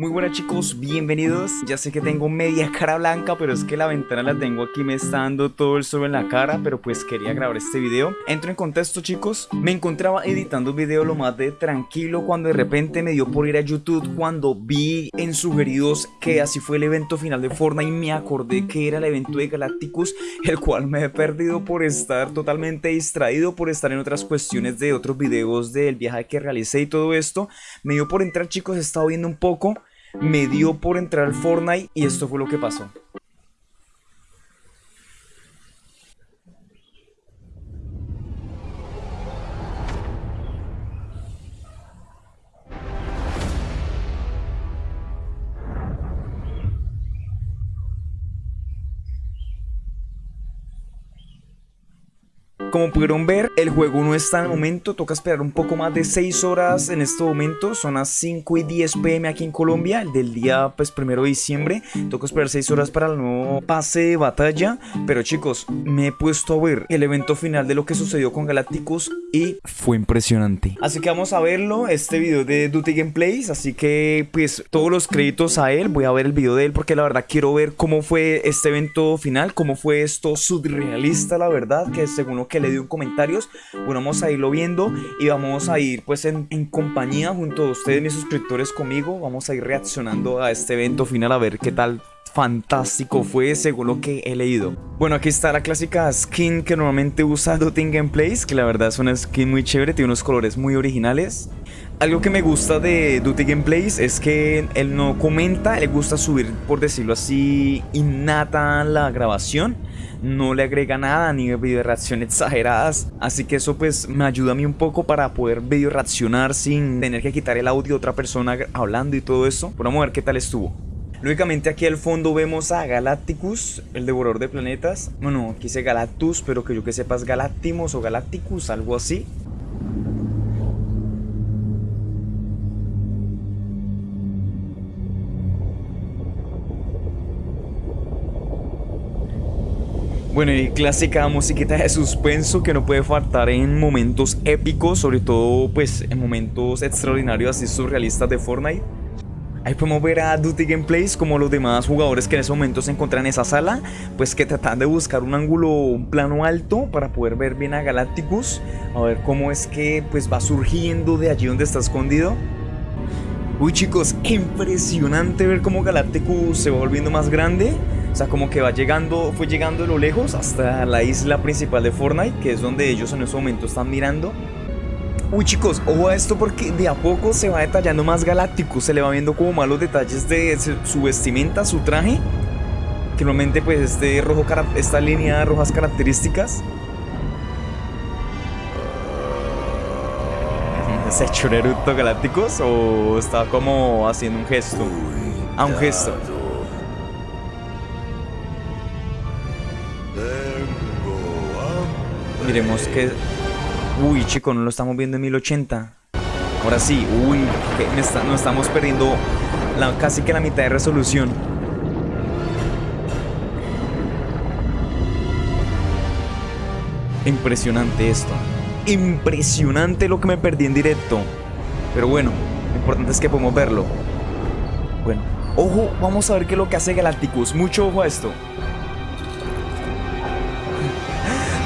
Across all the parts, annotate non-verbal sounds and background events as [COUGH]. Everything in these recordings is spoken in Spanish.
Muy buenas chicos, bienvenidos. Ya sé que tengo media cara blanca, pero es que la ventana la tengo aquí, me está dando todo el sol en la cara, pero pues quería grabar este video. Entro en contexto chicos, me encontraba editando un video lo más de tranquilo cuando de repente me dio por ir a YouTube cuando vi en sugeridos que así fue el evento final de Fortnite y me acordé que era el evento de Galacticus, el cual me he perdido por estar totalmente distraído, por estar en otras cuestiones de otros videos del viaje que realicé y todo esto. Me dio por entrar chicos, he estado viendo un poco me dio por entrar al Fortnite y esto fue lo que pasó. Como pudieron ver, el juego no está en el momento, toca esperar un poco más de 6 horas en este momento, son las 5 y 10 pm aquí en Colombia, el del día pues primero de diciembre, toca esperar 6 horas para el nuevo pase de batalla, pero chicos, me he puesto a ver el evento final de lo que sucedió con Galacticus y fue impresionante. Así que vamos a verlo, este video de Duty Gameplays, así que pues todos los créditos a él, voy a ver el video de él porque la verdad quiero ver cómo fue este evento final, cómo fue esto surrealista la verdad, que según lo que le dio en comentarios. Bueno, vamos a irlo viendo y vamos a ir pues en, compañía junto a ustedes, mis suscriptores conmigo. Vamos a ir reaccionando a este evento final a ver qué tal fantástico fue según lo que he leído. Bueno, aquí está la clásica skin que normalmente usa Dotting Gameplays, que la verdad es una skin muy chévere, tiene unos colores muy originales. Algo que me gusta de Duty Gameplays es que él no comenta, le gusta subir, por decirlo así, innata la grabación no le agrega nada ni video reacción exageradas. Así que eso pues me ayuda a mí un poco para poder video reaccionar sin tener que quitar el audio de otra persona hablando y todo eso. Vamos a ver qué tal estuvo. Lógicamente aquí al fondo vemos a Galacticus, el devorador de planetas. Bueno, aquí dice Galactus, pero que yo que sepas Galactimos o Galacticus, algo así. Bueno, y clásica musiquita de suspenso que no puede faltar en momentos épicos, sobre todo pues en momentos extraordinarios así surrealistas de Fortnite. Ahí podemos ver a Duty Gameplays como los demás jugadores que en ese momento se encuentran en esa sala, pues que tratan de buscar un ángulo, un plano alto para poder ver bien a Galacticus, a ver cómo es que pues va surgiendo de allí donde está escondido. Uy chicos, impresionante ver cómo Galacticus se va volviendo más grande. O sea, como que va llegando, fue llegando de lo lejos hasta la isla principal de Fortnite, que es donde ellos en ese momento están mirando. Uy chicos, ojo a esto porque de a poco se va detallando más Galáctico, se le va viendo como malos detalles de su vestimenta, su traje. Que normalmente pues este rojo, esta línea de rojas características. [LAUGHS] ¿Se echó un Galácticos o está como haciendo un gesto? Ah, un gesto. Miremos que... Uy, chico, no lo estamos viendo en 1080. Ahora sí, uy, que nos estamos perdiendo la, casi que la mitad de resolución. Impresionante esto. Impresionante lo que me perdí en directo. Pero bueno, lo importante es que podemos verlo. Bueno, ojo, vamos a ver qué es lo que hace Galacticus. Mucho ojo a esto.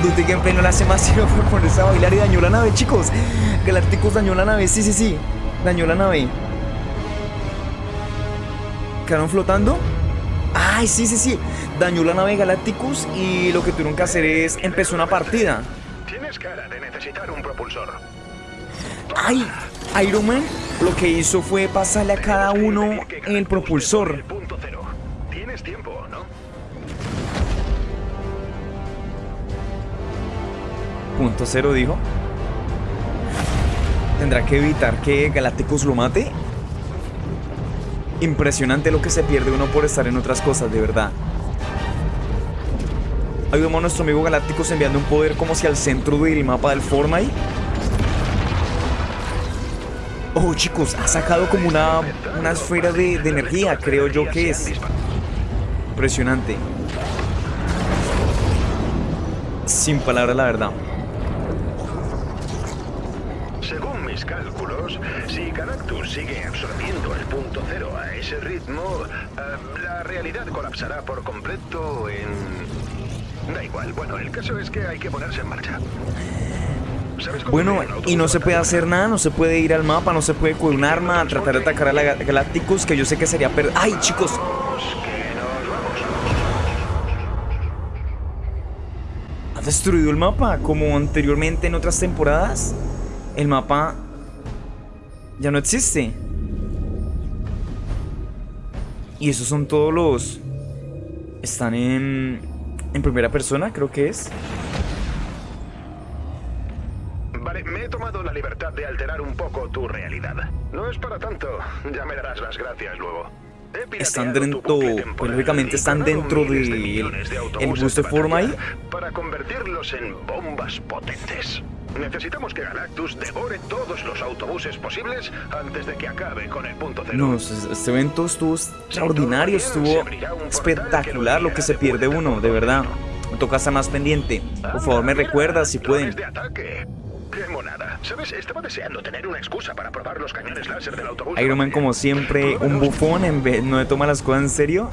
Duty Gameplay no le hace más sino fue ponerse a bailar y dañó la nave, chicos. Galacticus dañó la nave, sí, sí, sí. Dañó la nave. ¿Quedaron flotando? Ay, sí, sí, sí. Dañó la nave Galacticus y lo que tuvieron que hacer es empezó una partida. Tienes cara de necesitar un propulsor. Ay, Iron Man lo que hizo fue pasarle a cada uno el propulsor. Tienes tiempo, ¿no? Punto cero dijo. ¿Tendrá que evitar que Galacticus lo mate? Impresionante lo que se pierde uno por estar en otras cosas, de verdad. Ahí vemos a nuestro amigo Galacticus enviando un poder como si al centro del mapa del Fortnite. Oh, chicos, ha sacado como una, una esfera de, de energía, creo yo que es. Impresionante. Sin palabras, la verdad. Mis cálculos, si Galactus sigue absorbiendo el punto cero a ese ritmo, eh, la realidad colapsará por completo en... Da igual, bueno, el caso es que hay que ponerse en marcha. Bueno, y no se puede hacer nada, no se puede ir al mapa, no se puede con un arma, tratar de atacar a la Galacticus, que yo sé que sería per... ¡Ay, chicos! ¿Ha destruido el mapa? Como anteriormente en otras temporadas. El mapa ya no existe. Y esos son todos los... Están en... En primera persona, creo que es. me he tomado la libertad de alterar un poco tu realidad. No es para tanto, ya me darás las gracias luego. Están dentro, pues, lógicamente están dentro de el bus de forma ahí. Para convertirlos en bombas potentes. Necesitamos que Galactus devore todos los autobuses posibles antes de que acabe con el punto cero. No, este evento estuvo extraordinario, estuvo espectacular lo que se pierde uno, de verdad. Me toca estar más pendiente. Por favor, me recuerda si pueden. ¡Qué monada! ¿Sabes? Estaba deseando tener una excusa para probar los cañones láser del autobús. Iron Man, como siempre, un bufón en vez no de tomar las cosas en serio.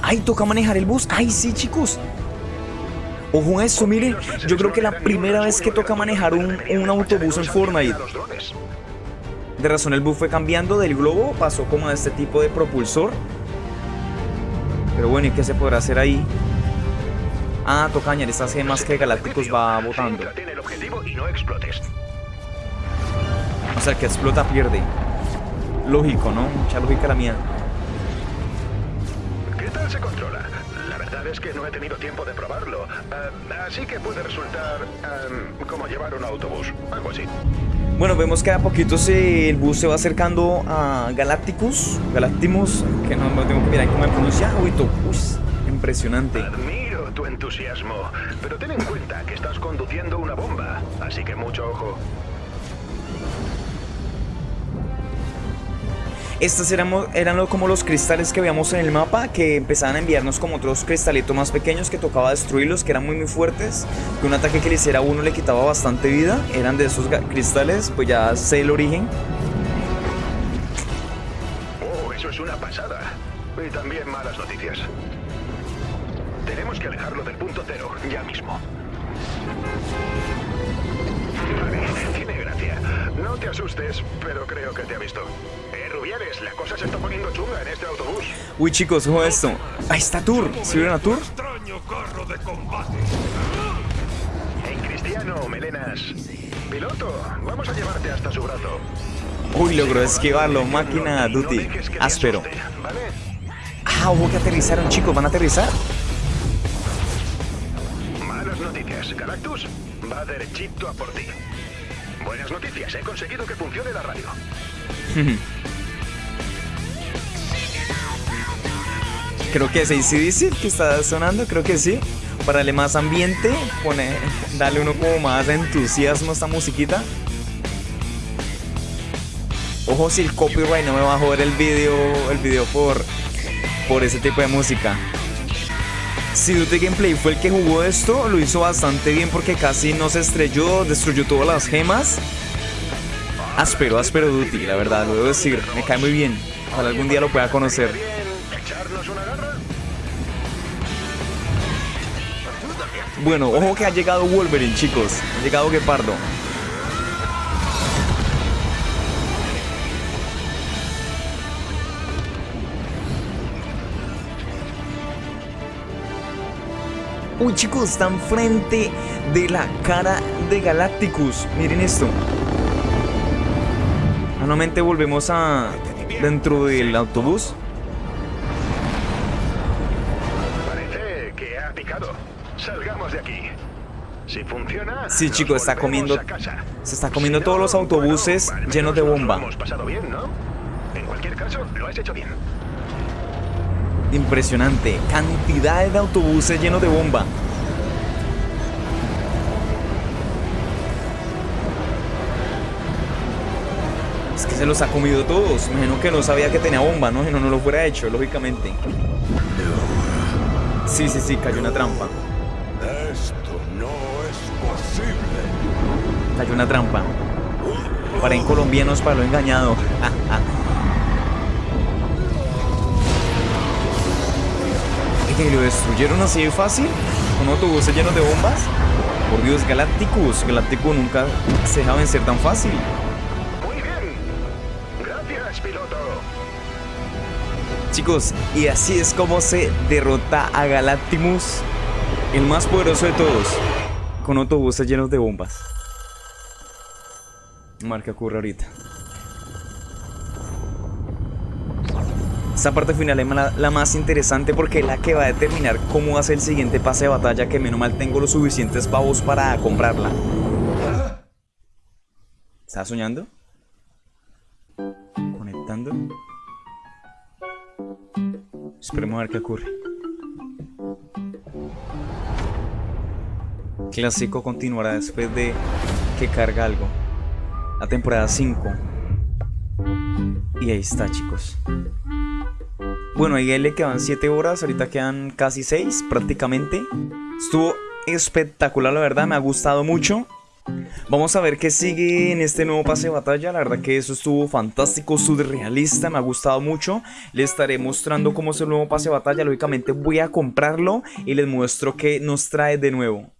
¡Ay, toca manejar el bus! ¡Ay, sí, chicos! Ojo a eso, mire. Yo creo que la primera vez que toca manejar un, un autobús en Fortnite. De razón, el bus fue cambiando del globo, pasó como a este tipo de propulsor. Pero bueno, ¿y qué se podrá hacer ahí? Ah, toca añadir estas gemas que Galácticos va botando. O sea, el que explota pierde. Lógico, ¿no? Mucha lógica la mía. ¿Qué tal se controla? La verdad es que no he tenido tiempo de probarlo. Eh, así que puede resultar eh, como llevar un autobús, algo así. Bueno, vemos que a poquito el bus se va acercando a Galacticus, Galactimus, que no, tengo que mirar cómo me pronuncia. Uy, impresionante tu entusiasmo, pero ten en cuenta que estás conduciendo una bomba, así que mucho ojo. Estos eran, como los cristales que veíamos en el mapa Que empezaban a enviarnos como otros cristalitos más pequeños Que tocaba destruirlos, que eran muy muy fuertes Que un ataque que le hiciera a uno le quitaba bastante vida Eran de esos cristales, pues ya sé el origen Oh, eso es una pasada Y también malas noticias tenemos que alejarlo del punto cero, ya mismo. Vale, tiene gracia. No te asustes, pero creo que te ha visto. Rubiales, la cosa se está poniendo chunga en este autobús. Uy, chicos, ojo esto. Ahí está Tour. ¿Sí vieron a Tour? extraño carro de combate. Hey, Cristiano, melenas. Piloto, vamos a llevarte hasta su brazo. Uy, logró esquivarlo. Máquina Duty. Áspero. Ah, hubo que aterrizaron, chicos. ¿Van a aterrizar? Galactus va derechito a por ti. Buenas noticias, he conseguido que funcione la radio. [LAUGHS] creo que es ACDC que está sonando, creo que sí. Para darle más ambiente, pone, darle uno como más entusiasmo a esta musiquita. Ojo si el copyright no me va a joder el video, el video por, por ese tipo de música. Si Duty Gameplay fue el que jugó esto, lo hizo bastante bien porque casi no se estrelló, destruyó todas las gemas. Áspero, áspero Duty, la verdad, lo debo decir, me cae muy bien. Ojalá algún día lo pueda conocer. Bueno, ojo que ha llegado Wolverine, chicos. Ha llegado Gepardo. Uy chicos, están frente de la cara de Galacticus. Miren esto. Nuevamente volvemos a dentro del autobús. Parece que ha picado. Salgamos de aquí. Si funciona. Sí, chicos, está comiendo. Se está comiendo todos los autobuses llenos de bomba. Hemos pasado bien, ¿no? En cualquier caso, lo has hecho bien. Impresionante. Cantidad de autobuses llenos de bomba. Es que se los ha comido todos. Imagino que no sabía que tenía bomba, ¿no? Si no, no lo fuera hecho, lógicamente. Sí, sí, sí, cayó una trampa. Esto no es posible. Cayó una trampa. Para en colombianos para lo engañado. ¿Y lo destruyeron así de fácil? ¿Con autobuses llenos de bombas? Por Dios, Galacticus. Galacticus nunca se deja vencer tan fácil. Muy bien. Gracias, piloto. Chicos, y así es como se derrota a Galactimus, el más poderoso de todos, con autobuses llenos de bombas. Marca ocurre ahorita. Esta parte final es la, más interesante porque es la que va a determinar cómo va a ser el siguiente pase de batalla que menos mal tengo los suficientes pavos para comprarla. ¿Estás soñando? Conectando. Esperemos a ver qué ocurre. Clásico continuará después de que carga algo. La temporada 5. Y ahí está, chicos. Bueno, ahí le quedan 7 horas, ahorita quedan casi 6 prácticamente. Estuvo espectacular, la verdad, me ha gustado mucho. Vamos a ver qué sigue en este nuevo pase de batalla. La verdad que eso estuvo fantástico, surrealista, me ha gustado mucho. Les estaré mostrando cómo es el nuevo pase de batalla. Lógicamente voy a comprarlo y les muestro qué nos trae de nuevo.